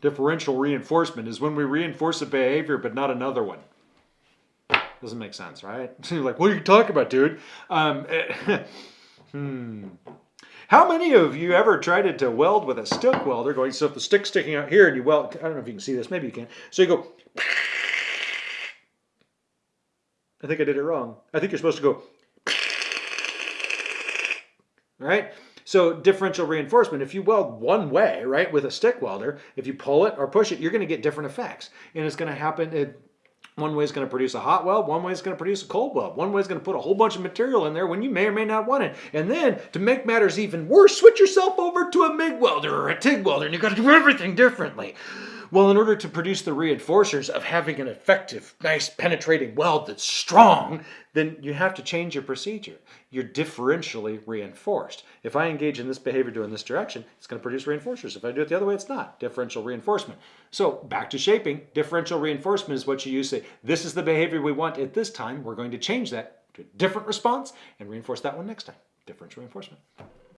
Differential reinforcement is when we reinforce a behavior but not another one. Doesn't make sense, right? You're like, what are you talking about, dude? Um, hmm. How many of you ever tried to weld with a stick welder going, so if the stick's sticking out here and you weld, I don't know if you can see this, maybe you can. So you go, I think I did it wrong. I think you're supposed to go, right? So differential reinforcement, if you weld one way, right, with a stick welder, if you pull it or push it, you're going to get different effects. And it's going to happen, it, one way is going to produce a hot weld, one way is going to produce a cold weld. One way is going to put a whole bunch of material in there when you may or may not want it. And then, to make matters even worse, switch yourself over to a MIG welder or a TIG welder, and you've got to do everything differently. Well, in order to produce the reinforcers of having an effective, nice penetrating weld that's strong, then you have to change your procedure. You're differentially reinforced. If I engage in this behavior doing this direction, it's going to produce reinforcers. If I do it the other way, it's not. Differential reinforcement. So back to shaping, differential reinforcement is what you use. To say, this is the behavior we want at this time. We're going to change that to a different response and reinforce that one next time. Differential reinforcement.